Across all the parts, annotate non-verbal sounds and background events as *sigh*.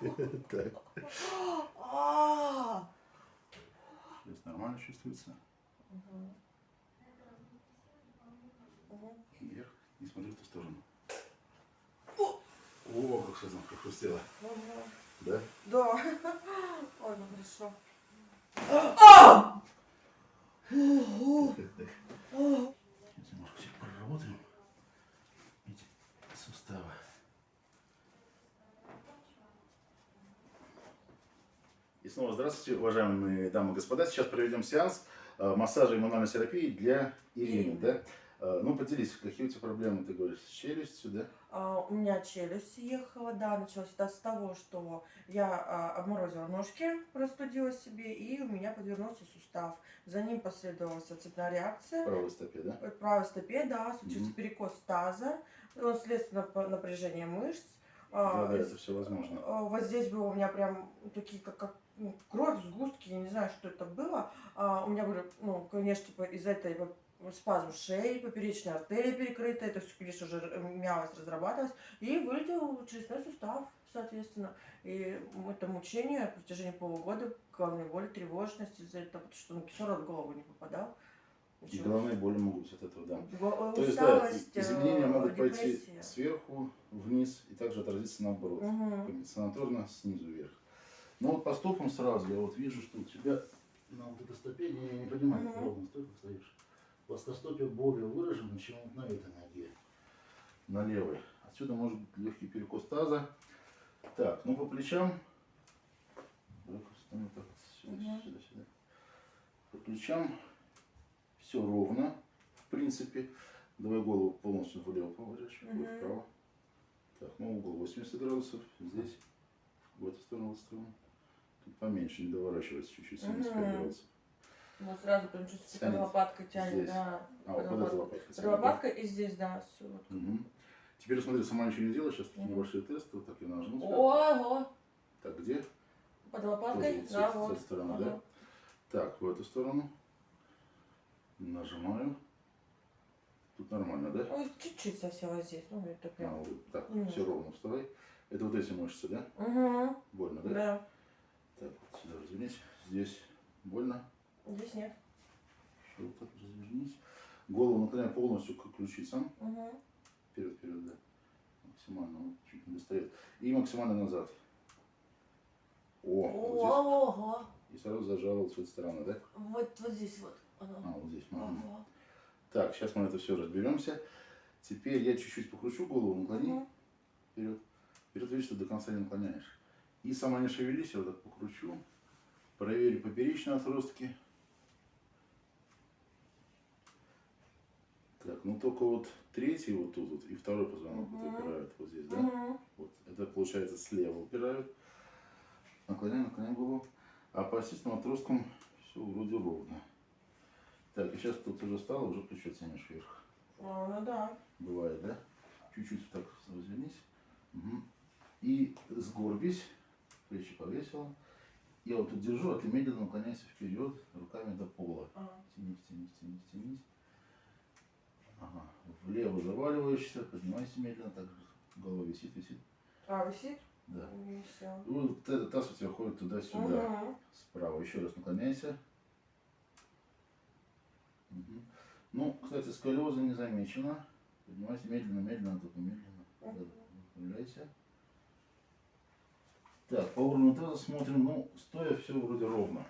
Так. Сейчас нормально чувствуется. Вверх. И смотри в ту сторону. О! Как сейчас хрустело. Мгм. Да? Да. Ой, ну хорошо. А! Ого. А! Сейчас немножко все проработаем. Эти суставы. И снова здравствуйте, уважаемые дамы и господа. Сейчас проведем сеанс э, массажа и мануальной терапии для Ирины. Да? Э, Ну, поделись, какие у тебя проблемы, ты говоришь, с челюстью, да? А, У меня челюсть съехала, да, началось это с того, что я а, обморозила ножки, простудила себе, и у меня подвернулся сустав. За ним последовала цепная реакция. правой стопе, да? В правой стопе, да, случился Мгм. перекос таза, он следствие нап- напряжения мышц. Да, А, да, это все возможно. Вот здесь было у меня прям такие, как, как ну, кровь, сгустки, я не знаю, что это было. А, у меня были, ну, конечно, типа, из этой спазм шеи, поперечная артерия перекрыта, это все, конечно же, р- мялось, разрабатывалось, и вылетел челюстной сустав, соответственно. И это мучение в протяжении полугода, головной боли, тревожность из-за этого, потому что ну, кислород в голову не попадал. И головные боли могут быть от этого, да. Го- То есть, да, и- изменения э, могут пойти депрессия. сверху вниз и также отразиться наоборот. Мгм. Санаторно снизу вверх. Но вот по стопам сразу я вот вижу, что у тебя на вот этой стопе, я не понимаю, как ровно стойка стоишь. Плоскостопие более выражено, чем вот на этой ноге. На левой. Отсюда может быть легкий перекос таза. Так, ну по плечам. Сюда, сюда, сюда. По плечам все ровно, в принципе. Давай голову полностью влево поворачивай, вот вправо. Так, ну угол 80 градусов. Здесь, в эту сторону, в эту сторону. Поменьше, не доворачивается чуть-чуть, 75 Мгм. градусов. Ну, сразу прям чувствуется, Тянет лопаткой тянет, здесь. да. А, вот под да? лопаткой и здесь, да, все. Мгм. Теперь смотри, сама ничего не делай, сейчас тут Мгм. небольшие тесты, вот так я нажму. Ого! Так, где? Под лопаткой, Тоже с да, с вот. этой стороны, Ага. да? Так, в эту сторону. Нажимаю. Тут нормально, да? Ой, чуть-чуть совсем вот здесь, ну, это А, прям. вот так, Мгм. все ровно вставай. Это вот эти мышцы, да? Угу, Больно, да? да. Так, вот сюда развернись. Здесь больно. Здесь нет. Еще вот так развернись. Голову наклоняй полностью к ключицам. Угу. Вперед, вперед, да. Максимально, вот, чуть не достает. И максимально назад. О, вот здесь. И сразу зажала вот с этой стороны, да? Вот, вот здесь вот. А, Ага. вот здесь. Ага. Так, сейчас мы это все разберемся. Теперь я чуть-чуть покручу голову, наклони Мгм. вперед. Вперед, видишь, ты до конца не наклоняешь. И сама не шевелись, я вот так покручу. Проверь поперечные отростки. Так, ну только вот третий вот тут вот и второй позвонок вот Мгм. упирают вот здесь, да? Мгм. Вот. Это получается слева упирают. Наклоняй, наклоняй голову. А по осистым отросткам все вроде ровно. Так, и сейчас тут уже стало, уже плечо тянешь вверх. А, ну да. Бывает, да? Чуть-чуть так развернись. Мгм. И сгорбись, плечи повесила. Я вот тут держу, а ты медленно наклоняйся вперед, руками до пола. А. Тянись, тянись, тянись, тянись. Ага. Влево заваливаешься, поднимайся медленно, так голова висит, висит. А, висит? Да. И все. И Вот этот таз у тебя ходит туда-сюда. Угу. Справа. Еще раз наклоняйся. Мгм. Ну, кстати, сколиоза не замечена. Поднимайся медленно, медленно, только медленно. Мгм. Выпрямляйся. Так, по уровню таза смотрим. Ну, стоя все вроде ровно.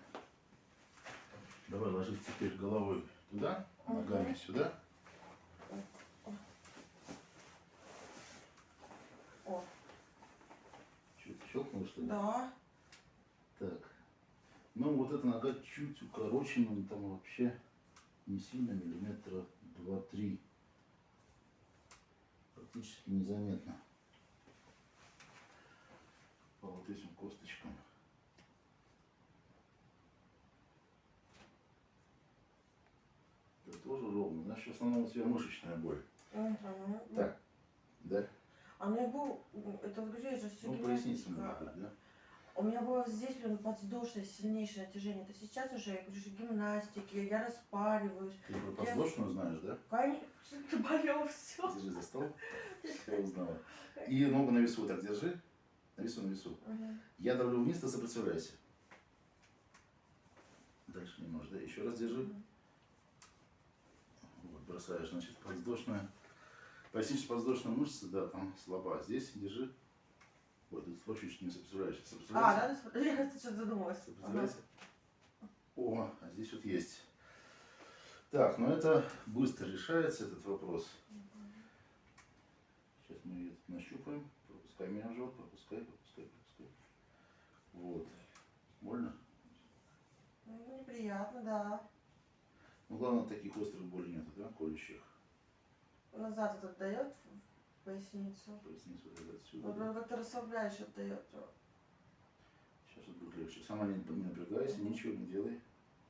Давай ложись теперь головой туда, ногами сюда. О, Что-то щелкнуло, что ли? да. Так. Ну, вот эта нога чуть укорочена, но там вообще не сильно, миллиметра 2-3. Практически незаметно. По вот этим косточкам. Это тоже ровно. Значит, в основном у тебя мышечная боль. Угу. Так, да? А у меня был, это это же все Ну, поясница может да? У меня было здесь прям подвздошное сильнейшее натяжение. Это сейчас уже, я говорю, гимнастики, я распариваюсь. Ты про подвздошную знаешь, да? Конечно, *laughs* болело все. Держи за стол. *laughs* Все узнала. И ногу на весу так держи. На весу. Мгм. Я давлю вниз, ты сопротивляйся. Дальше не можешь, да? Еще раз держи. Мгм. Вот, бросаешь, значит, подвздошная. Поясничная подвздошная мышца, да, там слаба. Здесь держи. Вот, тут вообще чуть не сопротивляешься. А, *laughs* Сопротивляйся. да, я что-то задумалась. Ага. Сопротивляйся. О, а здесь вот есть. Так, ну это быстро решается, этот вопрос. Сейчас мы ее нащупаем. Пропускай меня в живот, пропускай, пропускай, пропускай. Вот. Больно? Ну, неприятно, да. Ну, главное, таких острых болей нету, да, колющих. Назад этот дает в поясницу. Поясницу вот это отсюда. Вот прям как-то расслабляешь отдает. Сейчас вот будет легче. Сама не, не напрягайся, ничего не делай.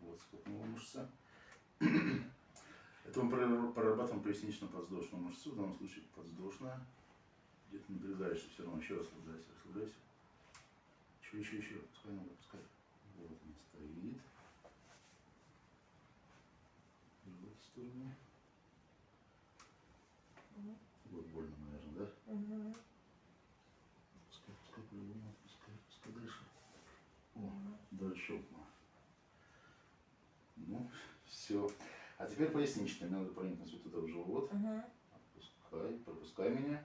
Вот скопнула мышца. *clears throat* Это мы прор- прорабатываем пояснично-подвздошную мышцу, в данном случае подвздошная. Где ты напрягаешься все равно. Еще расслабляйся, расслабляйся. Еще, еще, еще. Пускай ногу, пускай. Вот она стоит. И в эту сторону. Мгм. Вот больно, наверное, да? Мгм. Пускай, пускай по-любому, пускай, пускай дальше. О, Мгм. дальше. Ну, все. А теперь поясничная. Мне надо проникнуть вот туда в живот. Мгм. Отпускай, пропускай меня.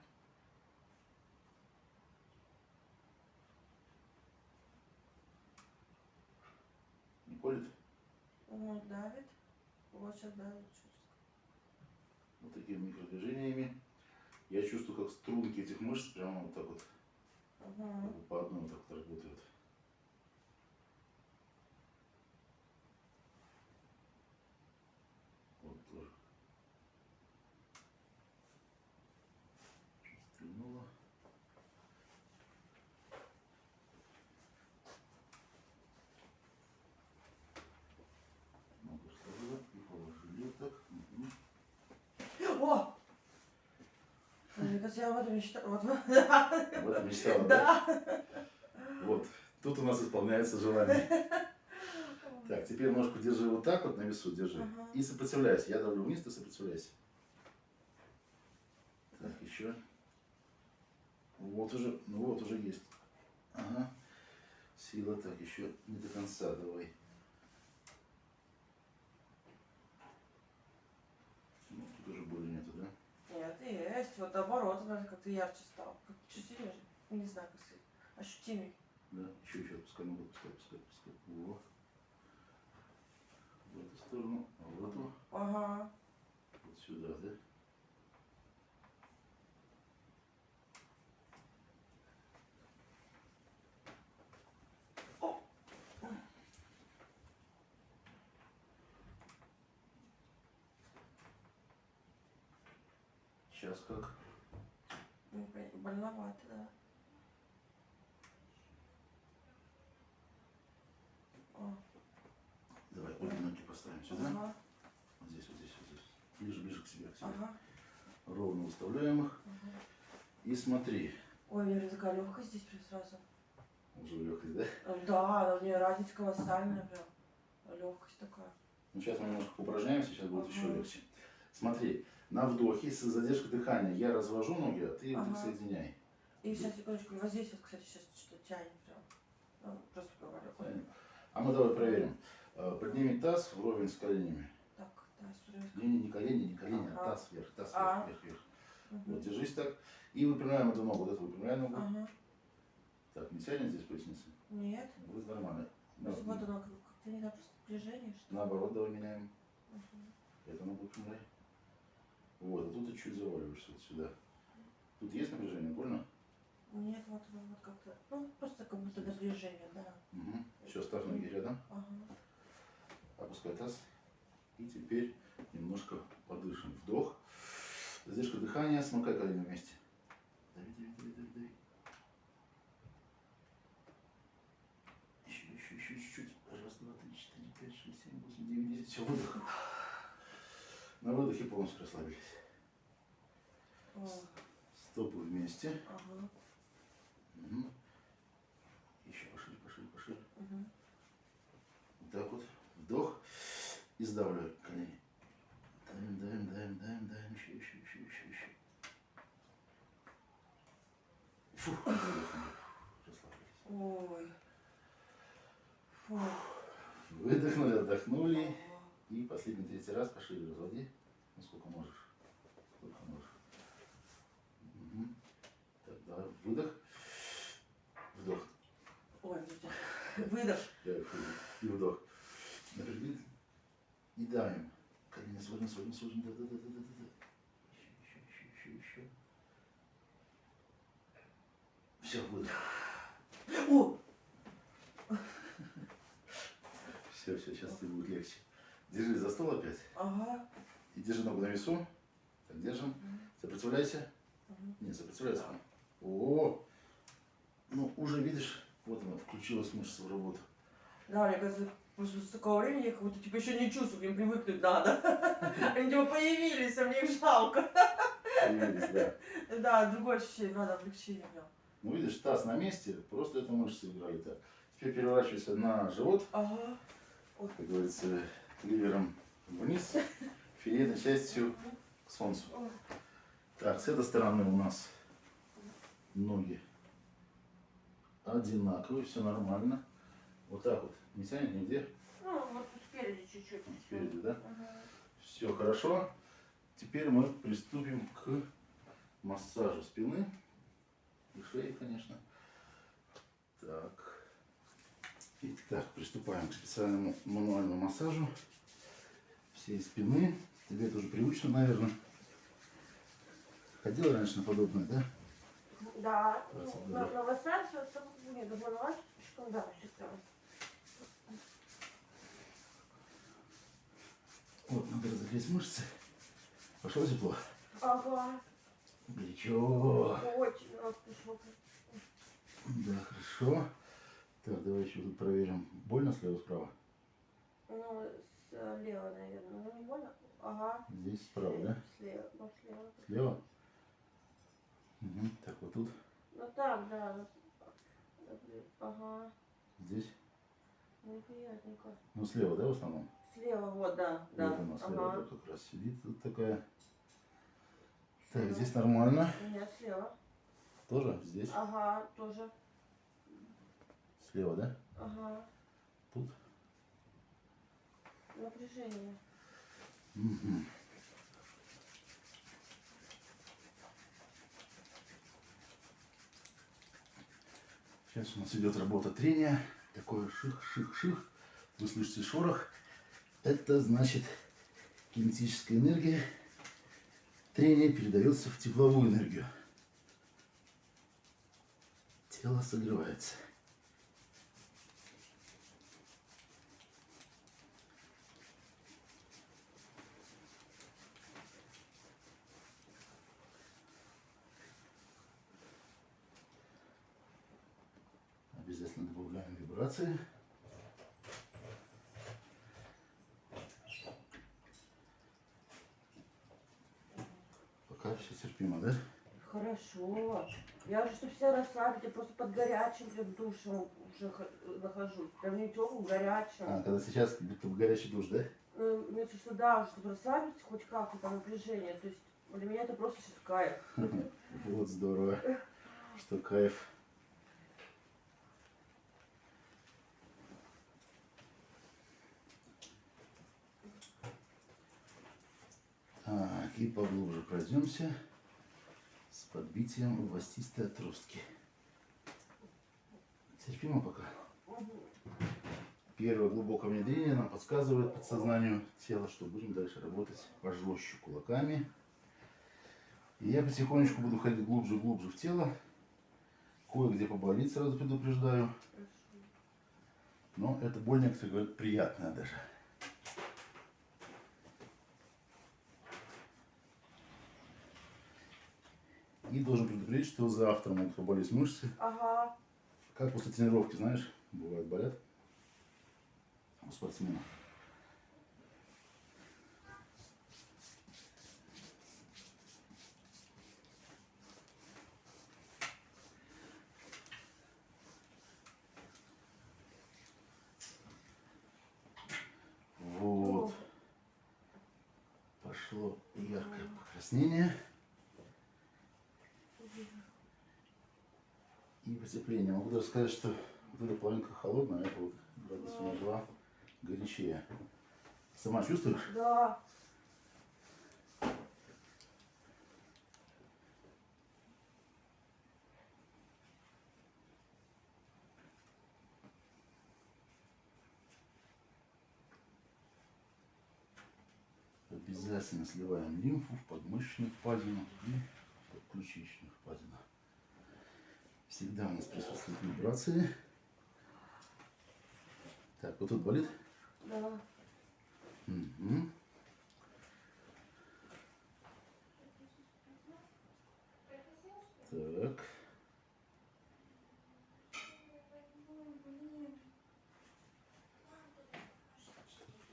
Не колет? Ну, давит. Вот сейчас давит чуть. Вот такими микродвижениями. Я чувствую, как струнки этих мышц прямо вот так вот бы по одной вот так вот работают. Вот тоже. Чуть стрельнуло. Ногу сложила и положили вот так. Мгм. О! Кажется, я этом мечтала. Вот. Этом мечтала, да? Да. Вот. Тут у нас исполняется желание. Так, теперь ножку держи вот так вот на весу, держи. Ага. И сопротивляйся. Я давлю вниз, ты сопротивляйся. Так, еще. Вот уже, ну вот уже есть. Ага. Сила, так, еще не до конца, давай. Ну, тут уже боли нету, да? Нет, есть. Вот наоборот, она как-то ярче стал. Как чуть сильнее. Не знаю, как сказать. Ощутимый. Да, еще, еще, пускай ногу, пускай, пускай, пускай. Во. В эту сторону, а в эту, Ага. вот сюда, да? Сейчас как? Ну, блин, Больновато, да. О, Давай, обе ноги поставим сюда. Ага. Вот здесь, вот здесь, вот здесь. Ближе, ближе к себе, к себе. Ага. Ровно выставляем их. ага. И смотри. Ой, у меня такая легкость здесь прям сразу. Уже легкость, да? Да, у меня разница колоссальная прям. Легкость такая. Ну, сейчас мы немножко упражняемся, сейчас будет еще Ага. легче. Смотри, на вдохе с задержкой дыхания я развожу ноги, а ты их Ага. соединяй. И сейчас, секундочку, вот здесь вот, кстати, сейчас что-то тянет прям. Ну, просто говорю. А мы давай проверим. Э, Подними таз вровень с коленями. Так, да, сюда. Не, не, не колени, не колени, а Ага. таз вверх, таз А. вверх, вверх, вверх. Мгм. Вот, держись так. И выпрямляем эту ногу. Вот эту выпрямляем ногу. Ага. Так, не тянет здесь поясница? Нет. Будет нормально. На- вот оно как- как-то не знаю, просто движение, что ли. Наоборот, давай меняем. Мгм. Это ногу выпрямляй. Вот, а тут ты чуть заваливаешься вот сюда. Тут есть напряжение, больно? Нет, вот вот как-то. Ну, просто как будто напряжение, да. Угу. Все, ставь ноги рядом. Ага. Опускай таз. И теперь немножко подышим. Вдох. Задержка дыхания. Смыкай колени вместе. Дави, дави, дави, дави, дави. Еще, еще, еще чуть-чуть. Раз, два, три, четыре, пять, шесть, семь, восемь, девять, десять. Все, выдох. На выдохе полностью расслабились. Стопы вместе. Ага. Мгм. Еще пошире, пошире, пошире. Мгм. Вот так вот. Вдох. И сдавливай колени. Давим, давим, давим, давим, давим. Еще, еще, еще, еще, еще. Фух, выдохнули. Ой. Фу. Выдохнули, отдохнули. И последний третий раз пошире разводи. Ну, сколько можешь. Сколько можешь. Мгм. Так, давай выдох. Вдох. Ой. Выдох. И вдох. Напрягли. И даем. Колени сводим, сводим, сводим. Да, да, да, да, да, да. Еще, еще, еще, еще, еще. Все, выдох. О, Все, все, сейчас тебе будет легче. Держи за стол опять. ага. И держи ногу на весу. Так, держим. Сопротивляйся. Не, сопротивляйся. О, ну уже видишь, вот она включилась мышца в работу. Да, мне кажется, с такого времени я как будто типа еще не чувствую, к ним привыкнуть надо. *laughs* Они типа появились, а мне их жалко. Появились, да. Да, другое ощущение, надо облегчение. Ну видишь, таз на месте, просто это мышцы играли так. Теперь переворачивайся на живот, Ага. как говорится, ливером вниз, *laughs* филейной частью к солнцу. Так, с этой стороны у нас ноги одинаковые, все нормально. Вот так вот, не тянет нигде, Ну, вот спереди чуть-чуть. спереди, да? Ага. Все хорошо. Теперь мы приступим к массажу спины и шеи, конечно. Так. Итак, приступаем к специальному мануальному массажу всей спины. Тебе это уже привычно, наверное. Ходила раньше на подобное, да? Да, ну, на, на массаж, это не добавляешь, что да, всегда. Вот, надо разогреть мышцы. Пошло тепло? Ага, Горячо. очень пришло. Да, хорошо. Так, давай еще тут проверим. Больно слева, справа? Ну, слева, наверное. Ну, не больно? Ага. Здесь справа, да? Слева, ну, слева. Слева? Угу. Так, вот тут, Ну, там, да. Ага. здесь. Неприятненько. Ну, слева, да, в основном? Слева, вот, да, да. Вот она слева ага. да, как раз сидит. Тут такая. Так, здесь нормально. Меня слева. Тоже здесь. Ага, тоже. Слева, да? Ага. Тут. Напряжение. Мгм. Сейчас у нас идет работа трения. Такое ших-ших-ших. Вы слышите шорох. Это значит кинетическая энергия. Трение передается в тепловую энергию. Тело согревается. Обязательно добавляем вибрации. Пока все терпимо, да? Хорошо. Я уже, чтобы себя расслабить, я просто под горячим прям душем уже нахожусь. Прям не теплым, горячим. А, когда сейчас будто бы горячий душ, да? Ну, мне кажется, да, уже, чтобы расслабиться хоть как-то напряжение. То есть для меня это просто сейчас кайф. *laughs* Вот здорово, что кайф. Так, и поглубже пройдемся с подбитием властистой отростки. Терпимо пока. Первое глубокое внедрение нам подсказывает подсознанию тела, что будем дальше работать пожестче кулаками. И я потихонечку буду ходить глубже глубже в тело. Кое-где поболит, сразу предупреждаю. Но это боль, некоторые говорят, приятная даже. И должен предупредить, что завтра могут поболеть мышцы. Ага. Как после тренировки, знаешь, бывает болят у спортсмена. Вот. Пошло яркое потепление. Могу даже сказать, что вот эта половинка холодная, а это вот градус минус два горячее. Сама чувствуешь? Да. Обязательно сливаем лимфу в подмышечную впадину и подключичную впадину. Всегда у нас присутствуют вибрации. Так, вот тут болит? Да. Мгм. Так.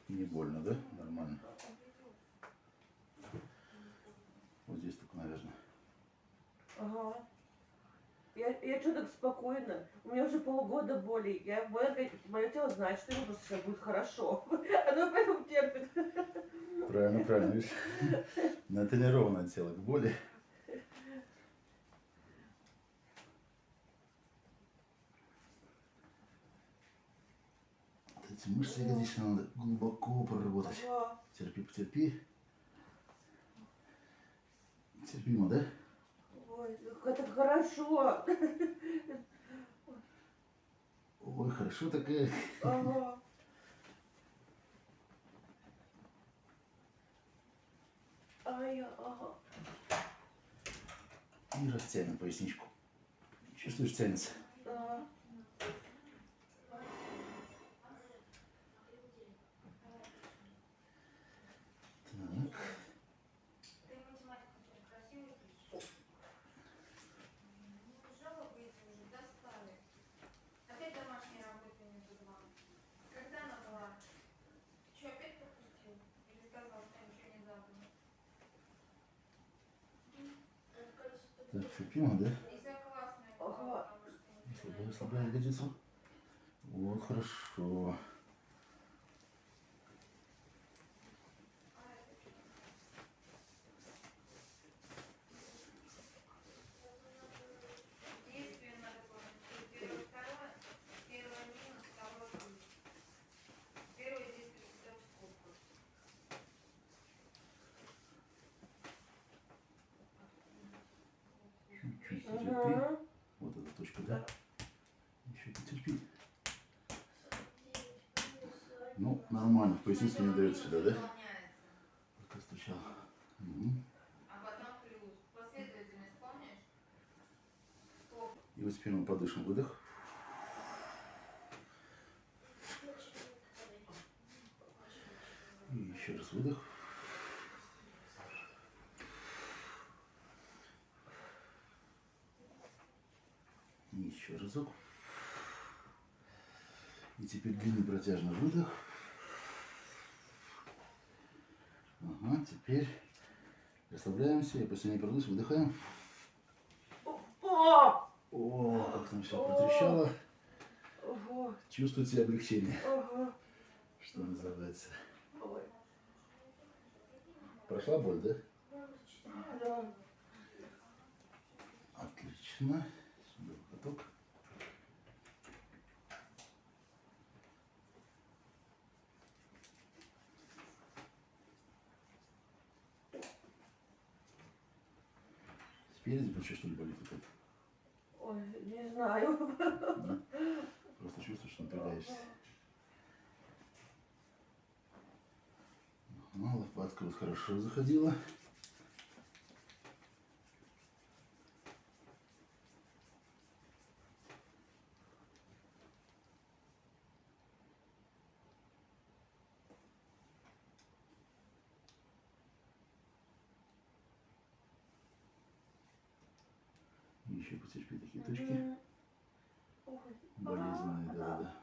Не больно, да? Нормально. Вот здесь только, наверное. Ага. Я, я что так спокойно? У меня уже полгода боли. Я, мое, мое тело знает, что ему просто сейчас будет хорошо. *laughs* Оно поэтому терпит. Правильно, правильно, видишь? *laughs* Натренированное тело к боли. Вот Эти мышцы ягодичные надо глубоко проработать. Терпи, потерпи. Терпимо, да? Ой, это хорошо. Ой, хорошо такая. Ага. Ай, ага. И растянем поясничку. Чувствуешь, тянется? Да. Так. Ты математику очень красиво пишешь. Ну, жалобы эти уже достали. Опять домашние работы между два. Когда она была? Ты что, опять пропустил? Или сказал, что ничего не забыл? Так, терпимо, да? Ага. не слабая ягодицу. Вот, хорошо. Действие надо помнить. Первое, второе. Первое минус, второе плюс. Первое действие всегда в скобках. Чуть-чуть потерпи. Ага. Вот эта точка, да? Еще потерпи. Ну, нормально. В поясницу не дает сюда, да? Пока стучал. Стоп. И вот теперь мы подышим. Выдох. И еще раз выдох. И еще разок. И теперь длинный протяжный выдох. Ага, теперь расслабляемся. Я последний продусь, выдыхаем. О! Как там все протрещало. Ого. Чувствуете облегчение, что называется. Ой. Прошла боль, да? Да. Отлично. Сюда каток. Спереди плечо что ли болит опять? Ой, не знаю. Да? Просто чувствуешь, что напрягаешься. Ага, лопатка вот хорошо заходила. Еще потерпи такие точки. Мгм. Ой. Болезненные, Ага. да-да-да.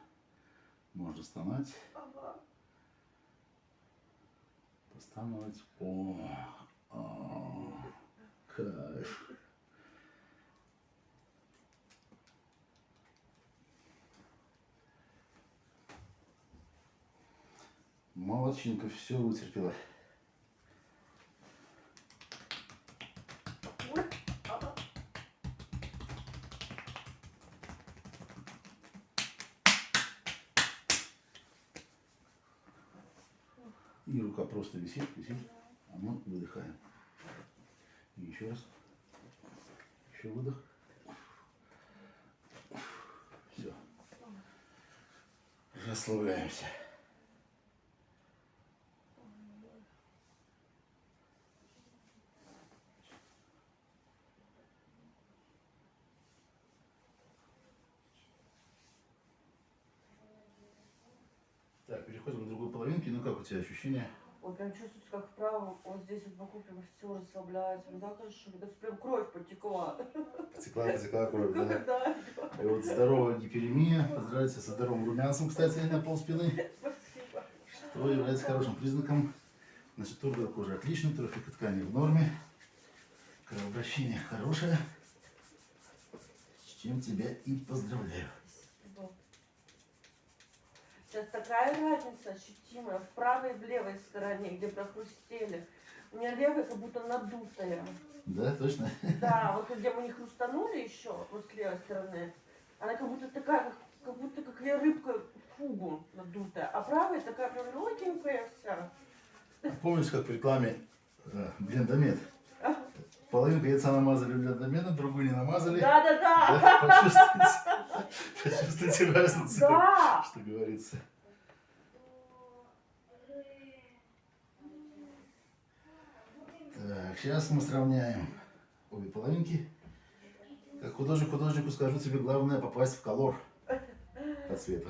Можно стонать, Ага. постановать. О, а, кайф. Молодчинка, все вытерпела. Выдыхаем. И еще раз. Еще выдох. Все. Расслабляемся. Так, переходим к другой половинке. Ну как у тебя ощущения? Вот прям чувствуется, как вправо, вот здесь вот боку прям все расслабляется. Ну да, хорошо, кажется, прям кровь потекла. Потекла, потекла кровь, да? *laughs* Да, И вот здоровая гиперемия. Поздравляйте со здоровым румянцем, кстати, на пол спины. спасибо. Что является хорошим признаком. Значит, тургор кожи отлично, трофика ткани в норме. Кровообращение хорошее. С чем тебя и поздравляю. Сейчас такая разница ощутимая в правой и в левой стороне, где прохрустели. У меня левая как будто надутая. Да, точно? Да, вот где мы не хрустанули еще, вот с левой стороны, она как будто такая, как, как будто как я рыбка фугу надутая. А правая такая прям легенькая вся. Помните, как в рекламе э, блендомет? Половинку яйца намазали блендометом, другую не намазали. Да, да. Да, почувствуйте, разницу, Да. что говорится. Так, сейчас мы сравняем обе половинки. Как художник художнику скажу тебе, главное попасть в колор по цвету.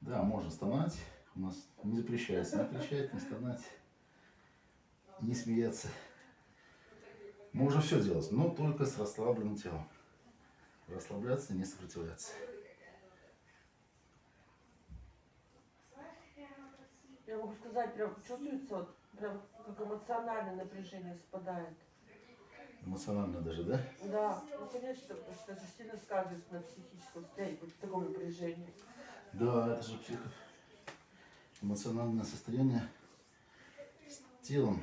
Да, можно стонать. У нас не запрещается не кричать, не стонать, не смеяться. Можно все делать, но только с расслабленным телом. Расслабляться, не сопротивляться. Я могу сказать, прям чувствуется, вот, прям как эмоциональное напряжение спадает. Эмоционально даже, да? Да, ну конечно, потому что это же сильно сказывается на психическом состоянии, в таком напряжении. Да, это же психо... эмоциональное состояние с телом.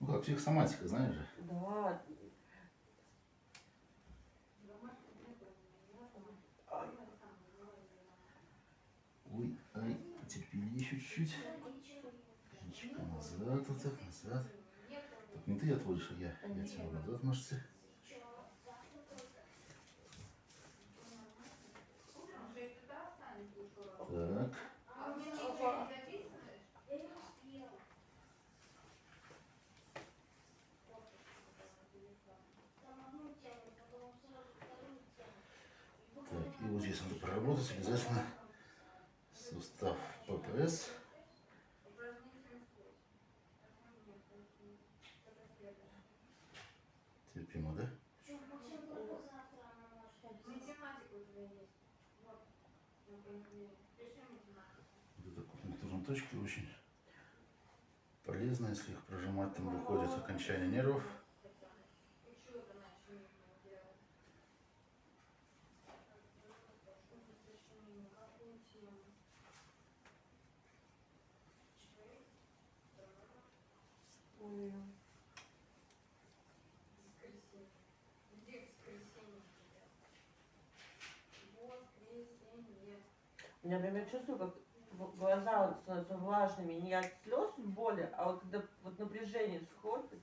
Ну как психосоматика, знаешь же. Да. Ой, ай, потерпели еще чуть-чуть. Чуть назад, вот так, назад. Так, не ты отводишь, а я. Я тяну назад мышцы. Он же и туда останется ушел. Так. А мне ничего не записываешь? Так, и вот здесь надо проработать обязательно сустав ППС. Терпимо, да? Вот. Это точки очень полезно, если их прожимать, там выходит окончание нервов. И что это значит нужно делать? Сочинение. Какую тему? ой. Воскресенье. Где воскресенье у тебя? Воскресенье. У меня прям я чувствую, как глаза становятся влажными. Не от слез боли, а вот когда вот напряжение сходит.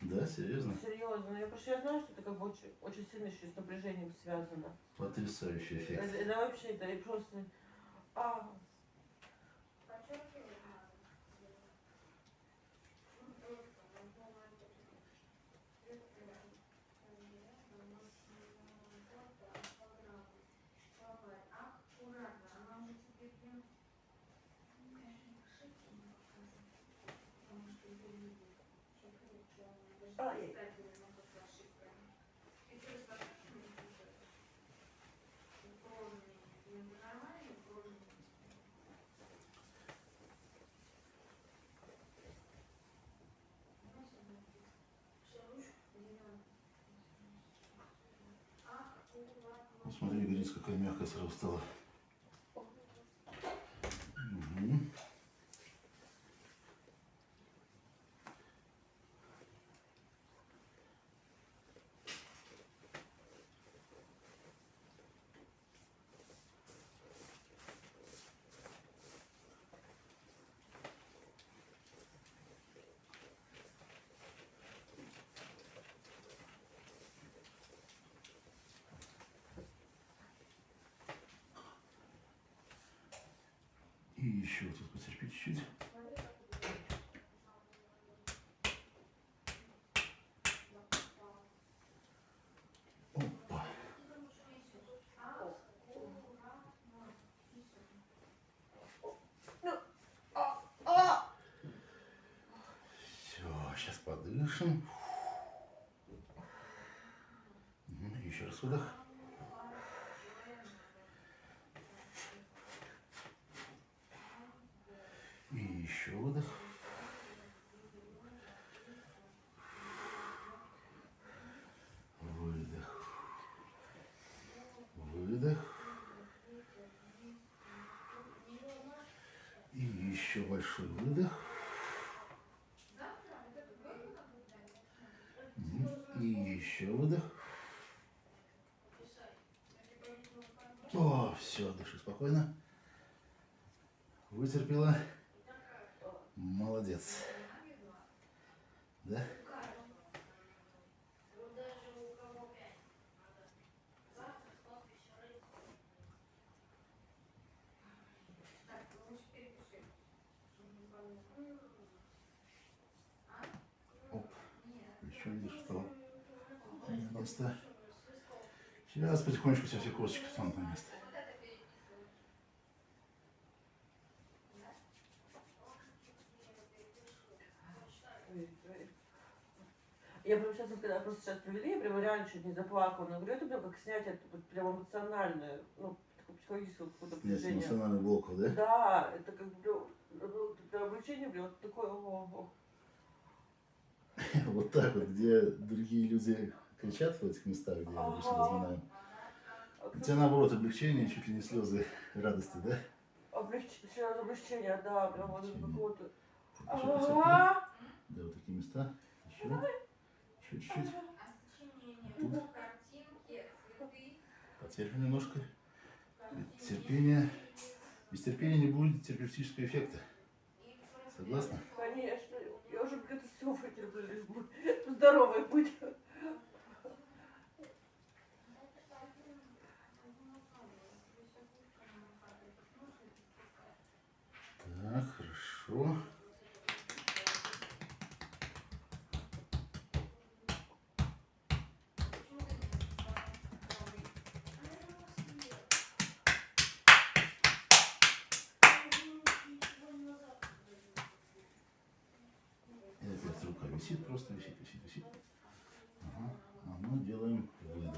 Да, серьезно? Серьезно. Я что я знаю, что это как бы очень, очень сильно еще с напряжением связано. Потрясающий эффект. Это, это вообще, это и просто... А, Подчеркивать надо. Аккуратно, она уже тебе прям... Потому что это видно. Что крепче, она даже Ай. писать не может с ошибками. И то есть, ошибками пишет. Ровные. Между нормальными и ровными. Ну, смотри, ягодица какая мягкая сразу стала. И еще вот тут потерпи чуть-чуть. Подышим. Мгм, Еще раз выдох. И еще выдох. Выдох. Выдох. И еще большой выдох. И еще выдох. О, все, дыши спокойно. Вытерпела. Молодец. Да? Оп. Еще видишь, что место. Сейчас потихонечку все, все косточки встанут на место. Я прям сейчас, когда просто сейчас провели, я прям реально чуть не заплакала. Но говорю, это прям как снять это вот прям эмоциональное, ну, такое психологическое какое-то напряжение. эмоциональный блок, да? Да, это как бы прям, ну, прям облегчение, прям вот такое, о, о. *laughs* Вот так вот, где другие люди кричат в этих местах, где я обычно разминаю. У тебя наоборот облегчение, чуть ли не слезы радости, да? Облегч... сразу облегчение, да, прям вот Облегчение. какого-то. Да, вот такие места. Еще. Еще чуть-чуть. Потерпи немножко. Терпение. Без терпения не будет терапевтического эффекта. Согласна? Конечно, я уже где-то все бы здоровой быть. Так, хорошо. И опять рука висит, просто висит, висит, висит. Ага. А мы делаем выдох.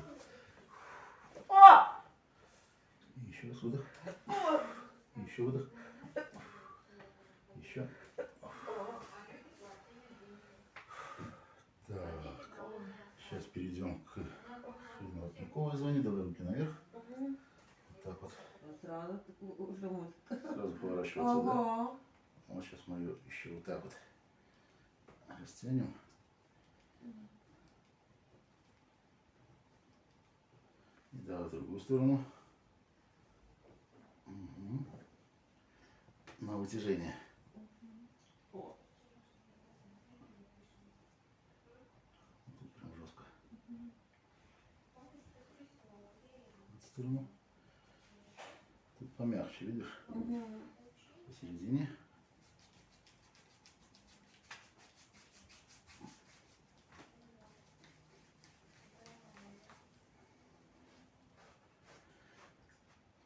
О! И еще раз выдох. О! И еще выдох. Еще. Так. Сейчас перейдем к шейно-воротниковой зоне. Давай руки наверх. Мгм. Вот так вот. Сразу. Сразу поворачиваться, да? Ага. Вот сейчас мы ее еще вот так вот растянем. И давай в другую сторону. Мгм. На вытяжение. О. Тут прям жестко. В эту сторону. Тут помягче, видишь? Мгм. Посередине.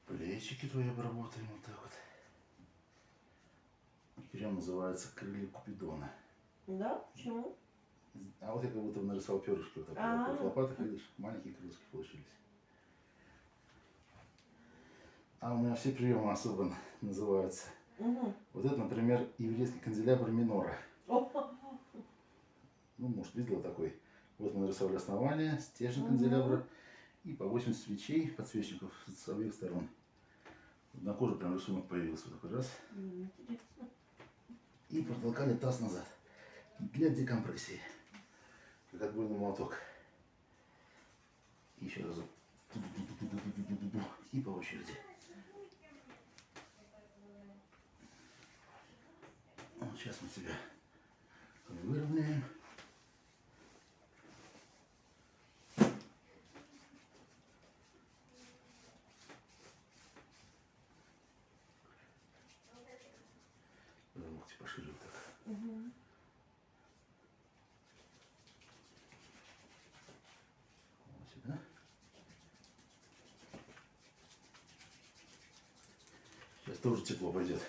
Плечики твои обработаем вот так вот. Прием называется крылья Купидона. Да? Почему? А вот я как будто нарисовал перышки вот так А. вот. В лопатах, видишь, маленькие крылышки получились. А у меня все приемы особо называются. Угу. Вот это, например, еврейский канделябр минора. *laughs* Ну, может, видела такой. Вот мы нарисовали основание, стержень угу. канделябра и по 8 свечей, подсвечников с обеих сторон. На коже прям рисунок появился вот такой раз. Интересно. И протолкали таз назад для декомпрессии. Как отбойный молоток. И еще раз. И по очереди. Сейчас мы тебя выровняем. пошире вот так. Сюда. Сейчас тоже тепло пойдет.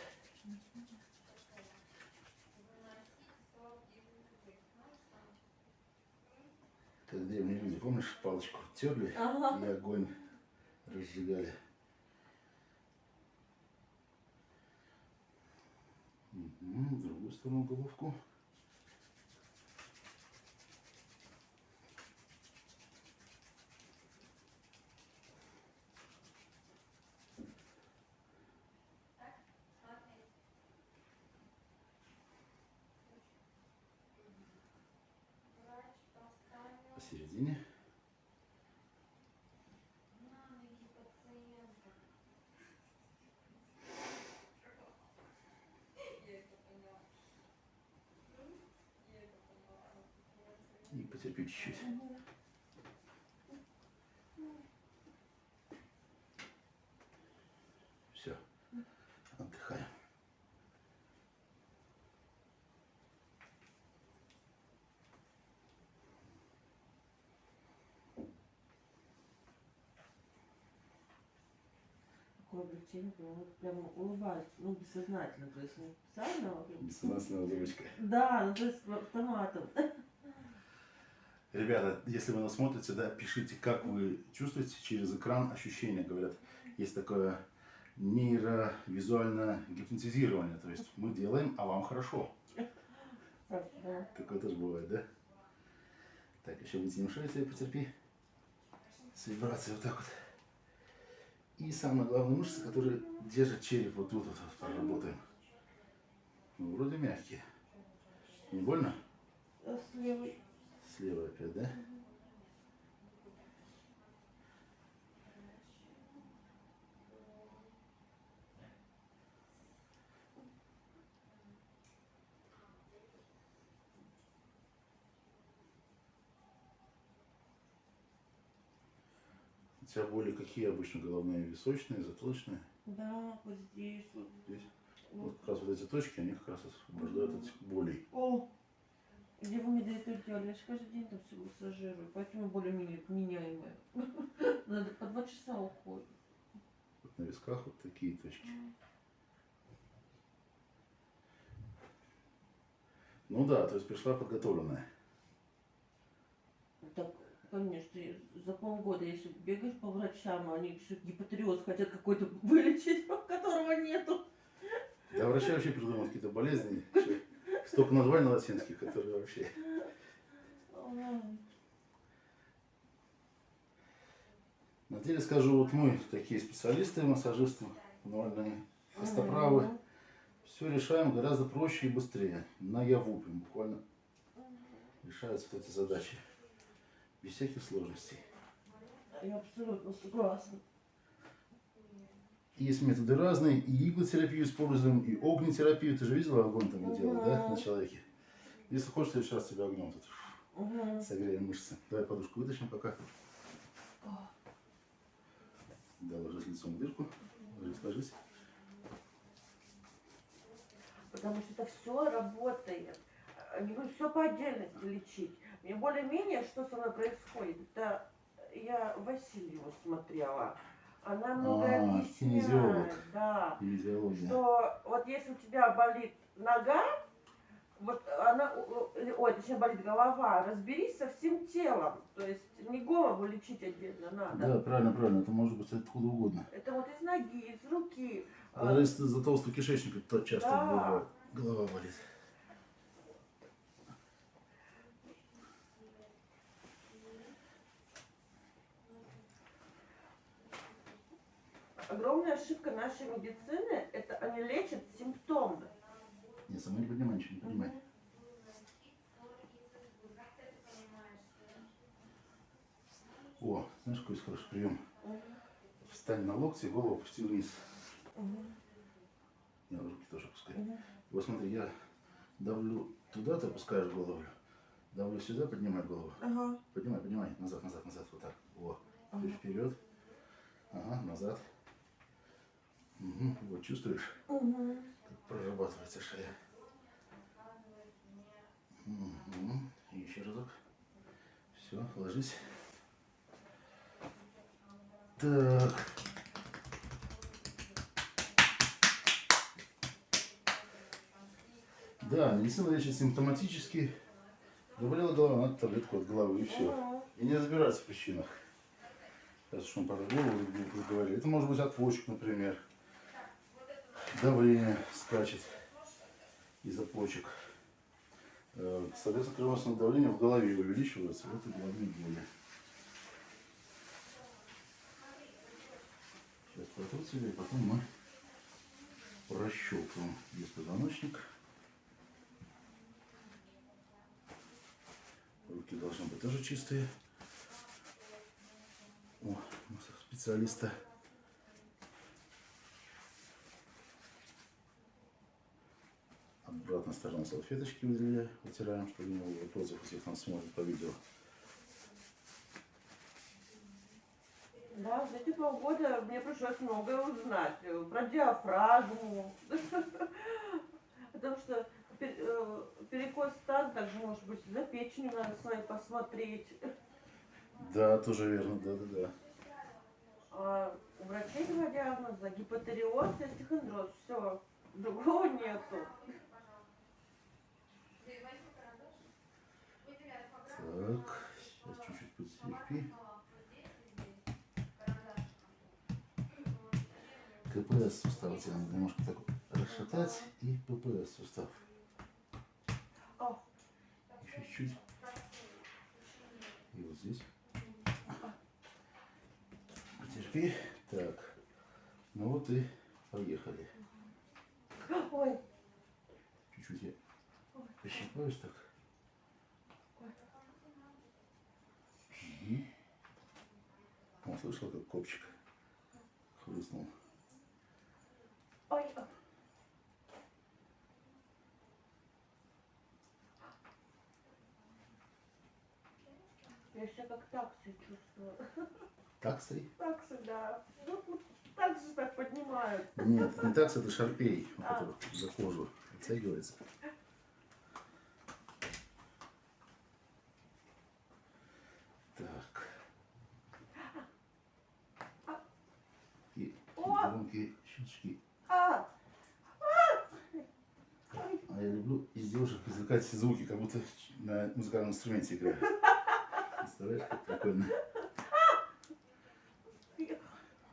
Как древние люди, помнишь, палочку терли Ага. и огонь разжигали. В другую сторону головку. Врач поставил Посередине. на ноги пациента. Я это поняла. Я это потерпи чуть-чуть. Все. Отдыхаем. Такое облегчение, прям, вот прям улыбаюсь, ну, бессознательно, то есть не специально, а прям- Бессознательная улыбочка. Да, ну, то есть автоматом. Ребята, если вы нас смотрите, да, пишите, как вы чувствуете через экран ощущения. Говорят, есть такое нейровизуальное гипнотизирование. То есть мы делаем, а вам хорошо. Такое тоже бывает, да? Так, еще вытянем шею себе, потерпи. С вибрацией вот так вот. И самая главная мышца, которая держит череп, вот тут вот, вот проработаем. Ну, вроде мягкие. Не больно? С левой. Слева опять, да? У тебя боли какие обычно? Головные, височные, затылочные? Да, вот здесь вот. Здесь? вот. Как раз вот эти точки, они как раз освобождают от болей. О, где вы мне этого делали? Я же каждый день там все массажирую, поэтому более-менее меняемые. *laughs* Надо по два часа уходит. Вот на висках вот такие точки. Ну да, то есть пришла подготовленная. Так, конечно, за полгода, если бегаешь по врачам, они все гипотриоз хотят какой-то *laughs* вылечить, которого нету. Да врачи вообще придумывают какие-то болезни. вообще Столько названий латинских, которые вообще... На деле скажу, вот мы такие специалисты, массажисты, нормальные, костоправы. Все решаем гораздо проще и быстрее. Наяву прям буквально решаются вот эти задачи. Без всяких сложностей. Я абсолютно согласна. Есть методы разные, и иглотерапию используем, и огнетерапию. Ты же видела огонь там мы делали, да, на человеке? Если хочешь, в следующий раз тебя огнем тут согреем мышцы. Давай подушку вытащим пока. Да, ложись лицом в дырку. Ложись, ложись. Потому что это все работает. Не буду все по отдельности лечить. Мне более-менее, что со мной происходит, это я Васильеву смотрела. Она много А, объясняет. Да. Физиология. Что вот если у тебя болит нога, вот она, ой, точнее болит голова, разберись со всем телом. То есть не голову лечить отдельно надо. Да, правильно, правильно. Это может быть откуда угодно. Это вот из ноги, из руки. Даже если за толстый кишечник, то часто Да. бывает. голова болит. Огромная ошибка нашей медицины, это они лечат симптомы. Не, сама не поднимай, ничего не поднимай. О, знаешь, какой есть хороший прием? Встань на локти, голову опусти вниз. Мгм. Не, руки тоже опускай. Мгм. Вот смотри, я давлю туда, ты опускаешь голову. Давлю сюда, поднимай голову. Ага. Поднимай, поднимай. Назад, назад, назад. Вот так. О. Ага. Вперед. Ага, назад. Угу. Вот чувствуешь? Угу. Как прорабатывается шея. Угу. И еще разок. Все, ложись. Так. Да, медицина лечит симптоматически. Заболела голова, надо таблетку от головы и все. И не разбираться в причинах. Сейчас что он про голову говорили. Это может быть отвочек, например. Давление скачет из-за почек. Э, Соответственно, кровеносное давление в голове увеличивается. Вот и головные боли. Сейчас протрут себе, и потом мы прощелкаем беспозвоночник. Руки должны быть тоже чистые. О, специалиста. Обратная сторона салфеточки вытираем, чтобы не было вопросов, если кто смотрит по видео. Да, за эти полгода мне пришлось многое узнать. э, Про диафрагму. *laughs* Потому что э, перекос таза также может быть за печенью надо своей посмотреть. Да, тоже верно, да-да-да. А у врачей два диагноза гипотериоз и остеохондроз. Все, другого нету. Так, сейчас чуть-чуть подстерпи. КПС сустав тебе надо немножко так расшатать и ППС сустав. Еще чуть-чуть. И вот здесь. Потерпи. Так. Ну вот и поехали. ой, Чуть-чуть я пощипаюсь так. О, слышал, как копчик хрустнул. ой. Я себя как такси чувствую. Таксой? Таксы, да. Ну, вот так же так поднимают. Нет, не такс, это шарпей, А. за кожу оттягивается. Так. И О! Щелчки. А, я люблю из девушек извлекать звуки, как будто на музыкальном инструменте играю. Представляешь, как прикольно.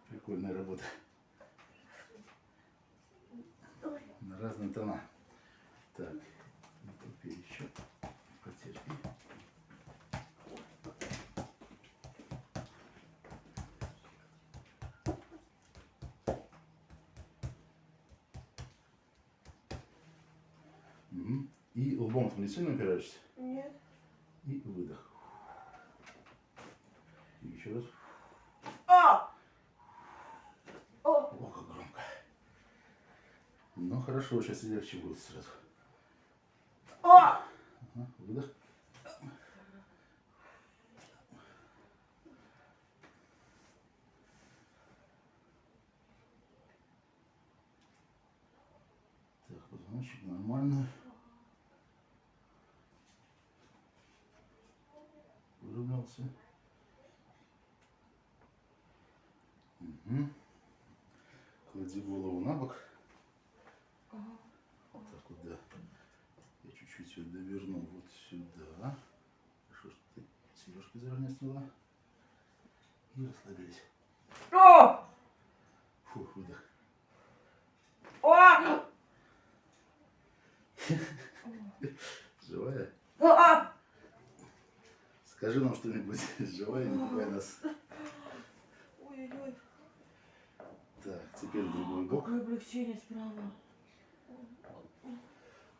Прикольная работа. На разные тона. Так, ну, потерпи еще. Потерпи. Мгм. И лбом ты не сильно упираешься. Нет. И выдох. И еще раз. А! О, О, как громко. Ну хорошо, сейчас легче будет сразу. а! Ага, выдох. Так, позвоночник нормально. Выровнялся. Угу. Клади голову на бок. Ага. Вот так вот, да. Я чуть-чуть ее доверну вот сюда. Хорошо, что ты сережки заранее сняла. И расслабились. О! Фух, выдох. О! *laughs* Живая? А! Скажи нам что-нибудь. *laughs* Живая, пугай нас. Ой-ой-ой. Так, теперь другой бок. Какое облегчение справа.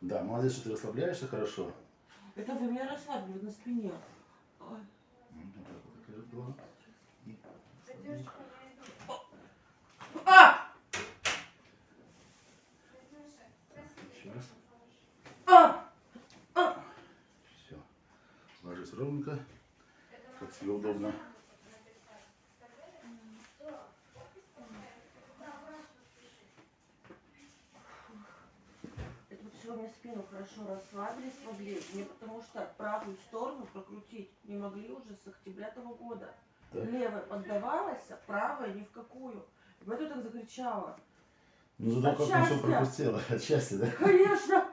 Да, молодец, что ты расслабляешься хорошо. Это вы меня расслабили на спине. Ой. Вот так вот. И Задержка я иду. А! еще раз. А! Все. Ложись ровненько, как тебе удобно. Все мне спину хорошо расслабили, смогли. Мне потому что правую сторону прокрутить не могли уже с октября того года. Так. Левая поддавалась, а правая ни в какую. И поэтому так закричала. Ну зато как все пропустила. *laughs* От счастья, да? Конечно!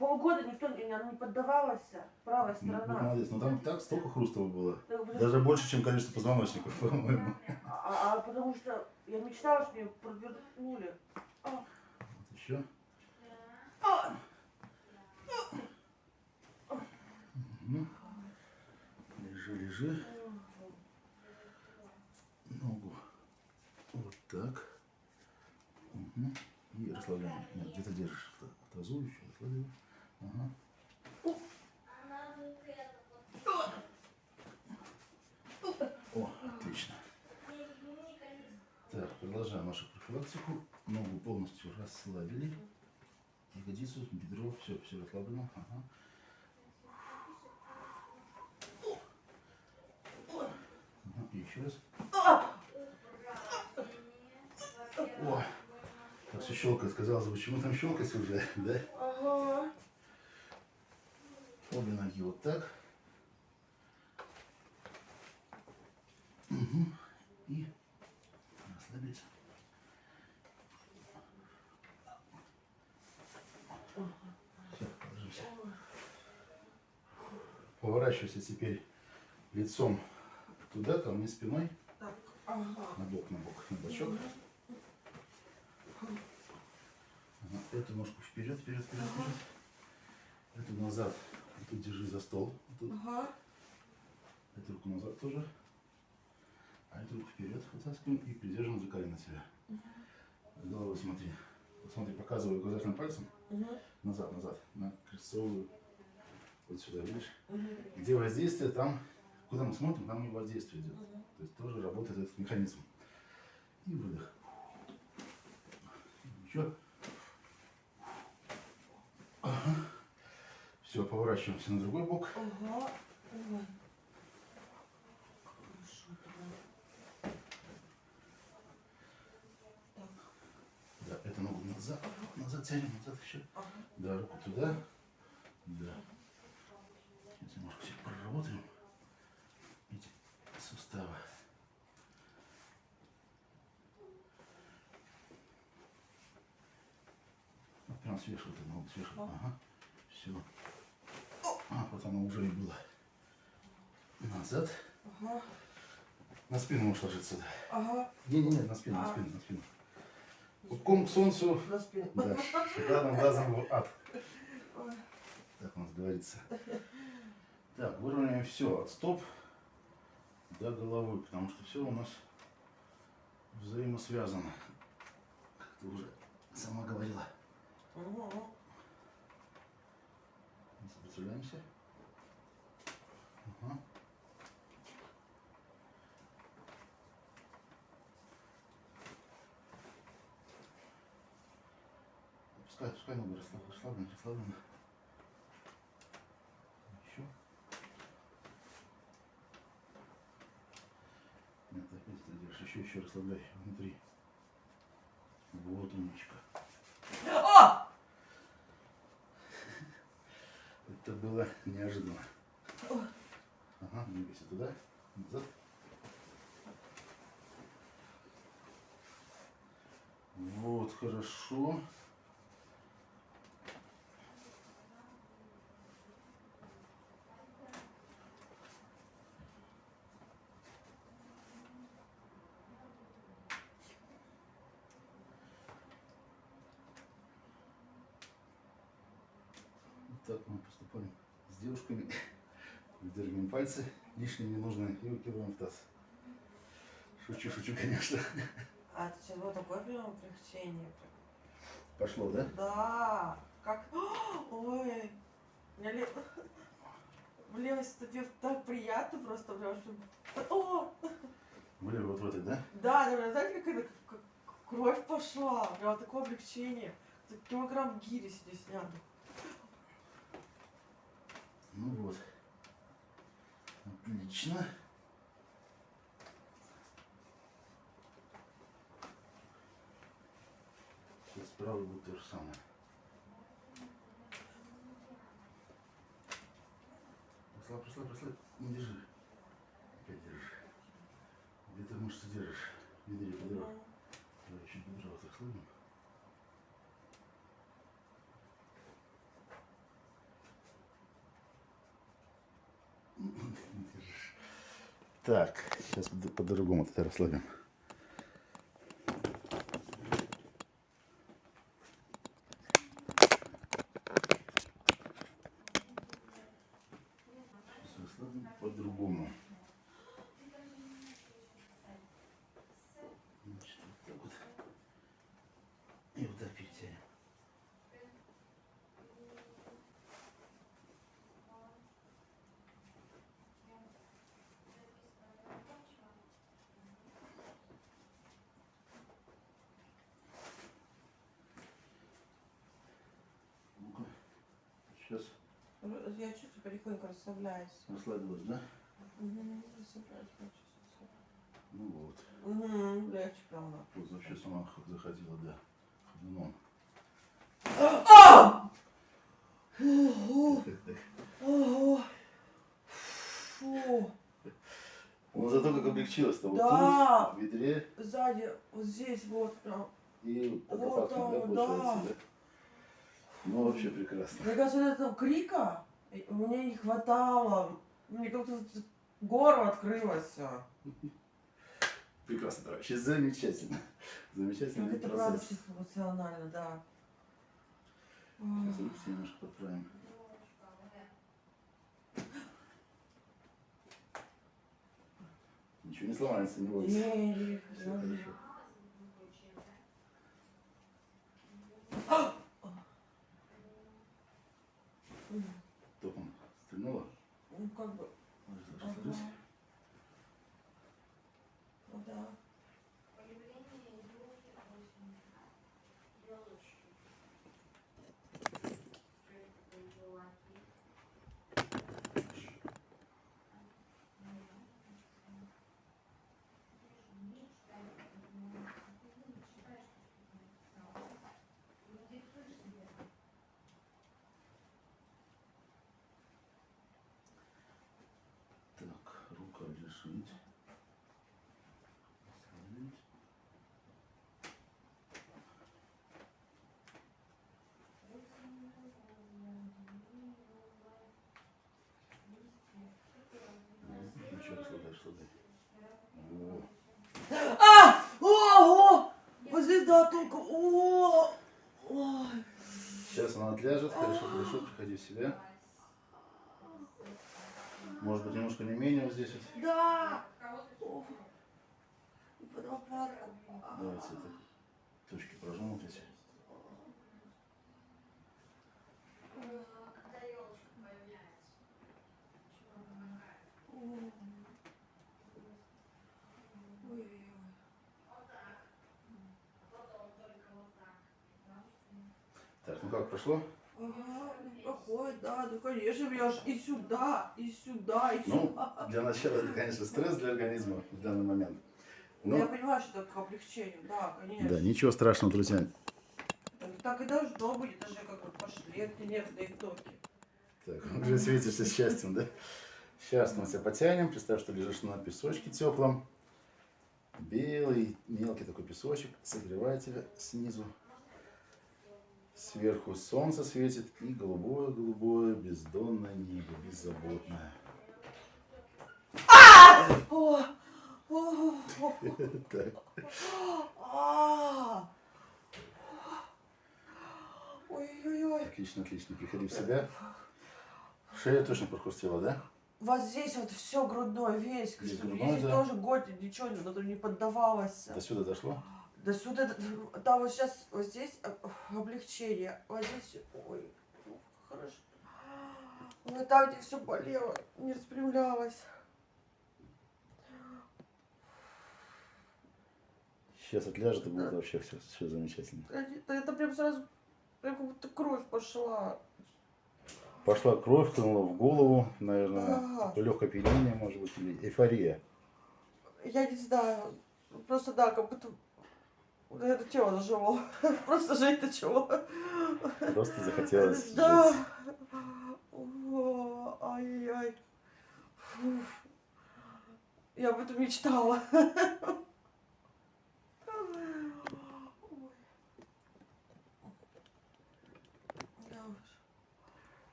Полгода никто не, она не поддавалась, правая Ну, сторона. молодец. Ну там так столько хрустого было. Блин, Даже больше, чем количество позвоночников, по-моему. А, а потому что я мечтала, что мне провернули. А, Вот еще. а, Мгм. Лежи, лежи. Ногу. Вот так. Мгм. И расслабляем. Нет, где-то держишь тазу еще. Расслабляем. О, отлично. Так, продолжаем нашу профилактику. Ногу полностью расслабили. Ягодицу, бедро, все, все расслаблено. Ага. Ага, еще раз. О, так все щелкает. Казалось бы, почему там щелкать уже, *laughs* да? ага. Обе ноги вот так. Мгм. И расслабиться. Все, ложимся. Поворачивайся теперь лицом туда, ко мне спиной, Так, ага. на бок, на бок, на бочок. Ага, Эту ножку вперед, вперед, вперед, вперед. Эту назад. Тут держи за стол. Вот. Ага. Эту руку назад тоже. А эту руку вперед вытаскиваем и придерживаем за колено себя. Головой смотри. Вот смотри, показываю указательным пальцем. Мгм. Назад, назад. На крестцовую. Вот сюда, видишь? Мгм. Где воздействие, там, куда мы смотрим, там и воздействие идет. Мгм. То есть тоже работает этот механизм. И выдох. Еще. Все, поворачиваемся на другой бок. Так, Да, эту ногу назад, назад тянем, назад еще. ага. Да, руку туда. Да. Сейчас немножко все проработаем. Эти суставы. Вот прям сверху вот эту ногу. Ага. Ага. Все. А, вот оно уже и было. Назад. Ага. На спину можешь ложиться. Да. Ага. Не-не-не, на спину, на А. спину, на спину. Ком к солнцу. На спину. Да, шикарным глазом в ад. Ой. Так у нас говорится. Так, выровняем все от стоп до головы, потому что все у нас взаимосвязано. Как ты уже сама говорила. Мгм. Не сопротивляемся. Ага. Пускай, пускай ногу расслаблена, расслаблена, расслаблена. Еще. Нет, опять ты держишь. Еще, еще расслабляй внутри. Вот умничка. О! Это было неожиданно. Ага, двигайся туда, назад. Вот, хорошо. Вот так мы поступаем с девушками. Выдергиваем пальцы, лишнее не нужно, и выкидываем в таз. Шучу, шучу, конечно. А это сейчас было такое прям облегчение. Пошло, да? Да. Как... *gasps* Ой. *laughs* Мне ле... В левой стороне так приятно просто, прям. О! *laughs* Были вот в этой, да? Да, да, знаете, как это как кровь пошла. Прям такое облегчение. Килограмм гири себе сняли. Ну вот. Отлично. Сейчас будет то же самое. пошла пошла пошла Не держи. Опять держишь. Где ты мышцы держишь? Бедре, бедро. Давай еще бедро вот так слабим. Так, сейчас по- по-другому это расслабим. Сейчас расслабим по-другому. Значит, вот так вот. И вот так перетянем. Ну-ка. Сейчас Я расслабляюсь. расслабилась, да? Угу, расслабляюсь, я чувствую. Ну вот. Угу, легче прям. Вот вообще с ума х- заходила, да. Ходуном. А! Ого, ого. Фу. Ну зато как облегчилось-то. Вот Да. тут, в бедре Сзади, вот здесь вот прям. и Вот да, там, получается, да. да? Ну вообще прекрасно. Мне кажется, этого крика мне не хватало. Мне как-то горло открылось. Прекрасно, товарищи. Замечательно. Замечательный Как это правда процесс. психоэмоционально, да. Сейчас руки немножко подправим. Ничего не сломается, не бойся. Не, не, не. хорошо. М, Током стрельнула? Ну, как бы, Ложись, ага. ложись, ложись. Ну да. Так, Ну, Еще расслабляй, расслабляй. Во. А! Ого! Вот здесь, да, только... О! Сейчас она отляжет, хорошо, хорошо, приходи в себя. Может быть, немножко не менее вот здесь вот. Да! И. Давайте это точки эти. Ой-ой-ой. Так, ну как, прошло? Ага, ну, проходит, да, ну конечно, я ж и сюда, и сюда, и Ну, сюда. для начала это, конечно, стресс для организма в данный момент. Ну, я Ну, понимаю, что это к облегчению, да, конечно. да, ничего страшного, друзья. Так, и должно быть, это же как бы пошли эти нервные токи. Так, уже светишься счастьем, да? Сейчас мы тебя потянем. Представь, что лежишь на песочке теплом. Белый, мелкий такой песочек. Согревает тебя снизу. Сверху солнце светит и голубое-голубое бездонное небо, беззаботное. Ой-ой-ой. отлично, отлично. Приходи в себя. Шея точно прохрустела, да? Вот здесь вот все грудной весь, Здесь да. тоже год ничего не, не поддавалось. До сюда дошло? До сюда, да, вот сейчас, *laughs* вот здесь облегчение, вот здесь, ой, ну, хорошо. Вот там, где все болело, не распрямлялось. Сейчас отляжет и будет вообще все, все замечательно. Это, это прям сразу, прям как будто кровь пошла. Пошла кровь, хлынула в голову, наверное, Ага. легкое опьянение, может быть, или эйфория. Я не знаю, просто да, как будто это тело зажило. *laughs* Просто жить начало. Просто захотелось Да. Уф. Я об этом мечтала.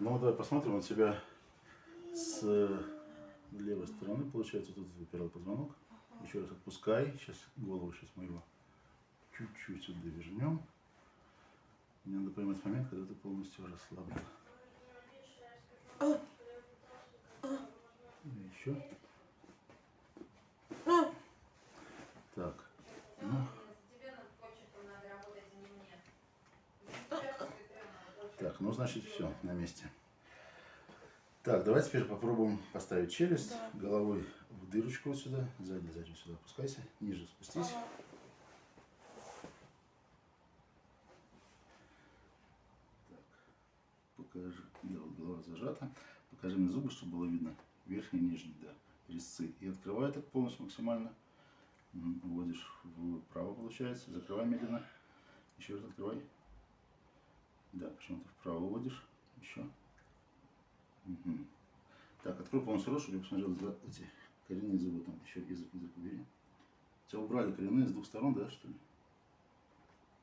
Ну, давай посмотрим от себя с левой стороны. Получается, тут выпирал позвонок. Еще раз отпускай. Сейчас голову сейчас мы его чуть-чуть сюда вернем. Мне надо поймать момент, когда ты полностью расслаблен. Еще. А, Так. Ну, так, ну, значит, все на месте. Так, давай теперь попробуем поставить челюсть Да. головой в дырочку вот сюда. Сзади, сзади сюда опускайся. Ниже спустись. ага. Покажи, да, вот зажата. Покажи мне зубы, чтобы было видно. Верхний и нижний, да, резцы. И открывай так полностью максимально. Вводишь вправо, получается. Закрывай медленно. Еще раз открывай. Да, почему-то вправо вводишь. Еще. Мгм. Так, открой полностью рот, чтобы я посмотрел за эти коренные зубы. Там еще язык, язык убери. У тебя убрали коренные с двух сторон, да, что ли?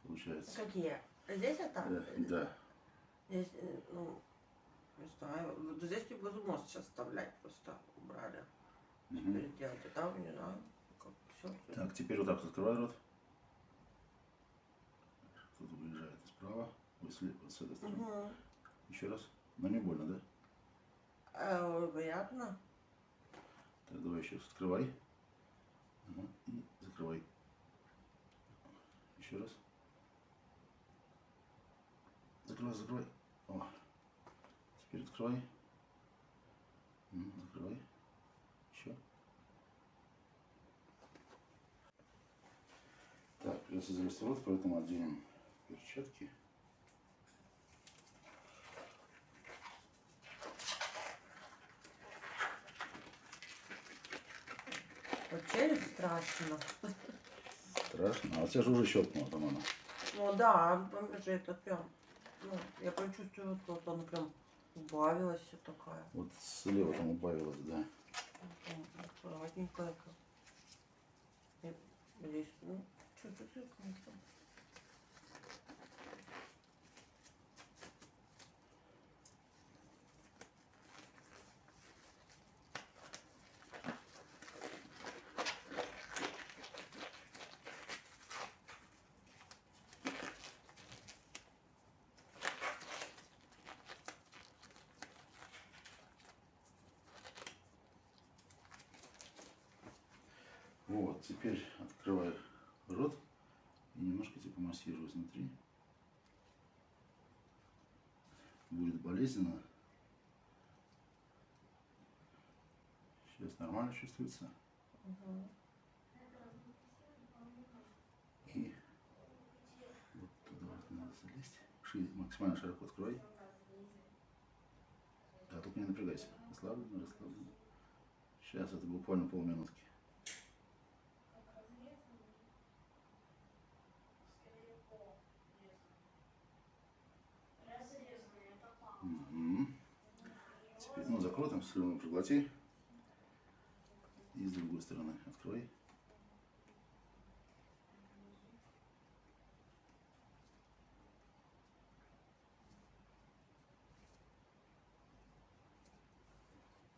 Получается. Какие? Здесь это? Да, да. Здесь, э, ну, не знаю. Вот здесь не буду мост сейчас вставлять, просто убрали. Мгм. Переделать. А там, не знаю, как все. Так, теперь вот так открывай рот. Кто-то выезжает справа. Ой, с, ле- вот с этой стороны. Угу. Еще раз. Но не больно, да? Э, приятно. Так, давай еще раз. Открывай. Ага, И закрывай. Еще раз. Закрывай, закрывай. О. Теперь открывай. М, Закрывай. Еще. Так, придется завести рот, поэтому оденем перчатки. Челюсть страшно. Страшно. А у тебя же уже щелкнуло, по-моему. Ну да, там же это прям, ну, я прям чувствую, вот она прям убавилась все такая. Вот слева там убавилось, да. И Здесь, ну, чуть-чуть, конечно. Вот, теперь открывай рот и немножко типа массирую изнутри. Будет болезненно. Сейчас нормально чувствуется. И вот туда вот надо залезть. Шире, максимально широко открывай. Да, только не напрягайся. Расслабленно, расслабленно. Сейчас это буквально полминутки. Мгм. Теперь, ну, закрой там, слюну проглоти. И с другой стороны открой.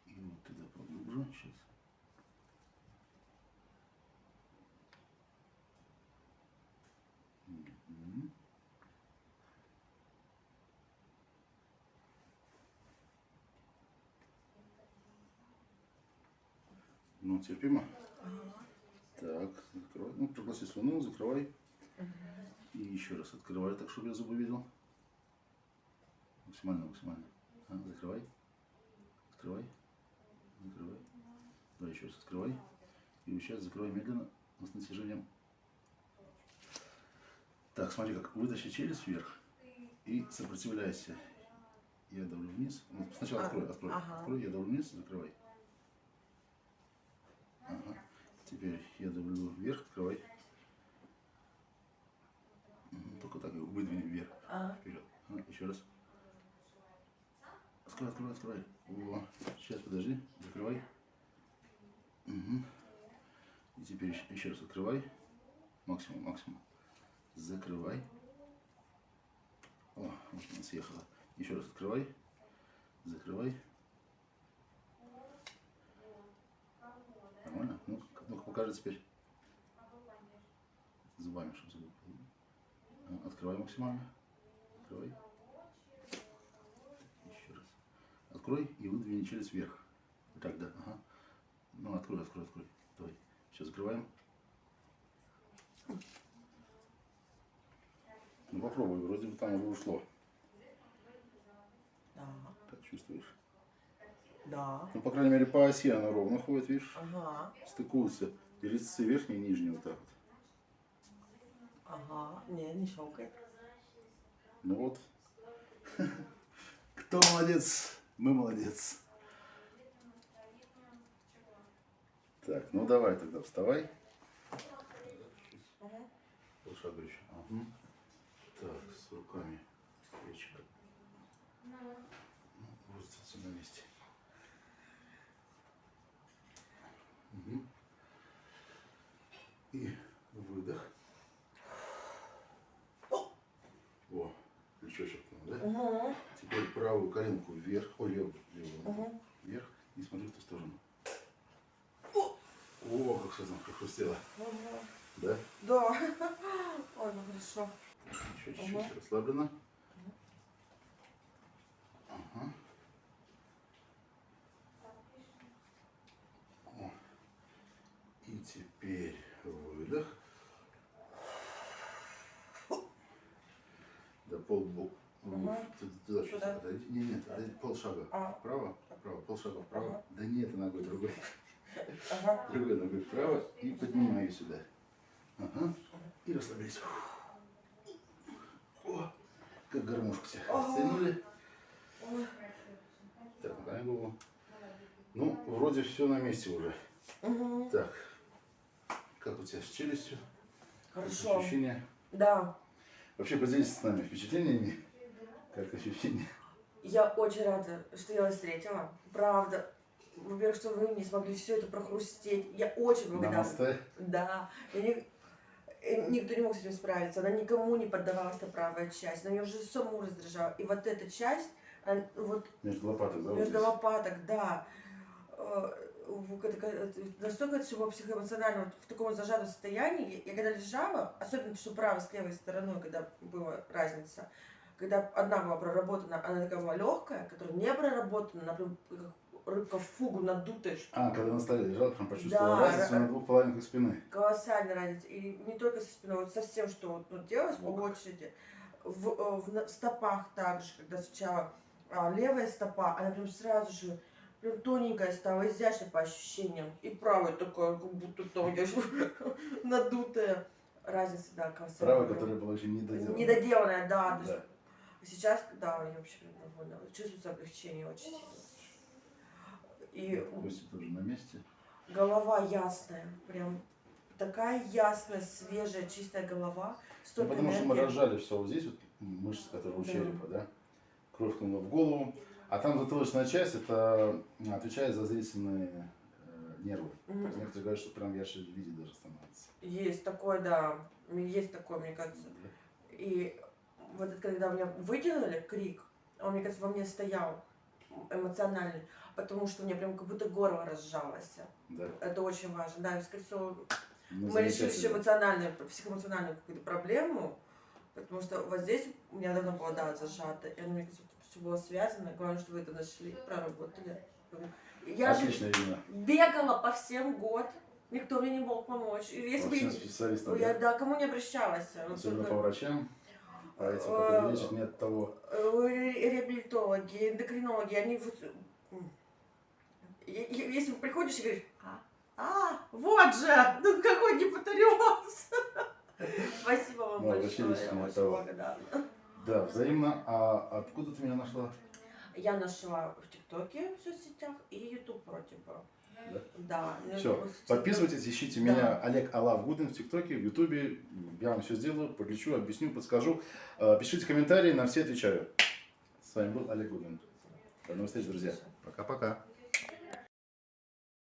И вот туда поглубже. Сейчас. Мгм. Ну, терпимо. Так, закрывай. Ну, проглоти слюну, закрывай. И еще раз открывай, так, чтобы я зубы видел. Максимально, максимально. А, закрывай. Открывай. Закрывай. Давай еще раз открывай. И сейчас закрывай медленно, но с натяжением. Так, смотри, как вытащи челюсть вверх и сопротивляйся. Я давлю вниз. Ну, сначала А, открой, открой. ага. Открой, я давлю вниз, закрывай. Ага. Теперь я давлю вверх, открывай. Только так его выдвинем вверх, А, вперед. А, еще раз. Открывай, открывай, открывай. О, сейчас, подожди, закрывай. Угу. И теперь еще, еще раз открывай. Максимум, максимум. Закрывай. О, вот она съехала. Еще раз открывай. Закрывай. Нормально? Ну, ну покажи теперь. Зубами, чтобы зубы. Ну, Открывай максимально. Открывай. Еще раз. Открой и выдвини челюсть вверх. Так, да. Ага. Ну, открой, открой, открой. Давай. Сейчас закрываем. Ну, попробуй. Вроде бы там уже ушло. Да, Как чувствуешь? Да. Ну, по крайней мере, по оси она ровно ходит, видишь? Ага, Стыкуются. И резцы верхние и нижние вот так вот. ага. Не, не щелкает. Ну вот. *laughs* Кто молодец? Мы молодец. Так, ну давай тогда вставай. Полшага еще. Ага. Так, с руками. Плечико. Ну, вот все на месте. Мгм. И выдох. О, плечо щелкнуло, да? Угу, Теперь правую коленку вверх, о, левую, левую угу. вверх и смотри в ту сторону. О, как все там прохрустело, Угу. да? Да. *laughs* Ой, ну хорошо. Еще чуть-чуть Ага. расслаблено. Ага. О. И теперь выдох. Да пол Ага. Туда чуть Сюда? отойди. Не, нет, отойди, полшага. А. Вправо, вправо, полшага вправо. Ага. Да нет, ногой другой. Ага. Другой ногой вправо и поднимаю сюда. Ага. И расслабляйся. О, как гармошку Ага. стянули. Так, наклоняй голову. Ну, вроде все на месте уже. Угу. Так, как у тебя с челюстью? Хорошо. Ощущения? Да. Вообще поделитесь с нами впечатлениями. Как ощущения? Я очень рада, что я вас встретила. Правда. Во-первых, что вы не смогли все это прохрустеть. Я очень благодарна. Да. Я не- э, Никто не мог с этим справиться. Она никому не поддавалась, эта правая часть. Она меня уже саму раздражала. И вот эта часть, она- вот Между лопаток, да? между здесь? лопаток, да. Э, Настолько это все было психоэмоционально, вот в таком зажатом состоянии. Я когда лежала, особенно что правой с левой стороной, когда была разница, когда одна была проработана, она такая была легкая, которая не проработана, как рыбка в фугу надутая, что А, когда на столе лежал, прям почувствовал Да, разницу ра- на двух половинках спины. колоссальная разница. И не только со спиной, вот со всем, что вот, ну, делалось по Ок. очереди. В, э, в на- стопах также, когда сначала а, левая стопа, она прям сразу же прям тоненькая стала, изящная по ощущениям. И правая такая, как будто там *laughs* надутая. Разница, да, колоссальная. Правая, которая была еще не доделана. Недоделанная, да. Да. Сейчас, да, я вообще довольна. Чувствуется облегчение очень сильно. И Кости тоже на месте. голова ясная, прям такая ясная, свежая, чистая голова. Ну, потому что мы энергии. разжали все вот здесь, вот мышцы, которые у Да. черепа, да? Кровь хлынула в голову. А там затылочная часть, это отвечает за зрительные э, нервы. Есть некоторые говорят, что прям ярче видеть даже становится. Есть такое, да. Есть такое, мне кажется. И вот это, когда меня вытянули, крик, он, мне кажется, во мне стоял эмоциональный, потому что у меня прям как будто горло разжалось. Да. Это очень важно. Да, и, скорее всего, Ну, мы решили эмоциональную, психоэмоциональную какую-то проблему, потому что вот здесь у меня давно было, да, зажато, и мне кажется, все было связано. Главное, что вы это нашли, проработали. Я вино. бегала по всем год, никто мне не мог помочь. Если По бы специалистам, я да? да, кому не обращалась. Особенно только, по врачам, этим, Э, которые лечат, нет того. э, реабилитологи, эндокринологи, они вот... Если приходишь и говоришь, а, а, вот же, ну какой гипотериоз. *laughs* Спасибо вам Ну, большое, я очень благодарна. Да, взаимно. А откуда ты меня нашла? Я нашла в ТикТоке, в соцсетях и Ютуб вроде бы. Да? Да. Все, подписывайтесь, ищите Да. меня, Олег Алав Гудин в ТикТоке, в Ютубе. Я вам все сделаю, подлечу, объясню, подскажу. Э, Пишите комментарии, на все отвечаю. С вами был Олег Гудин. До новых встреч, друзья. Пока-пока.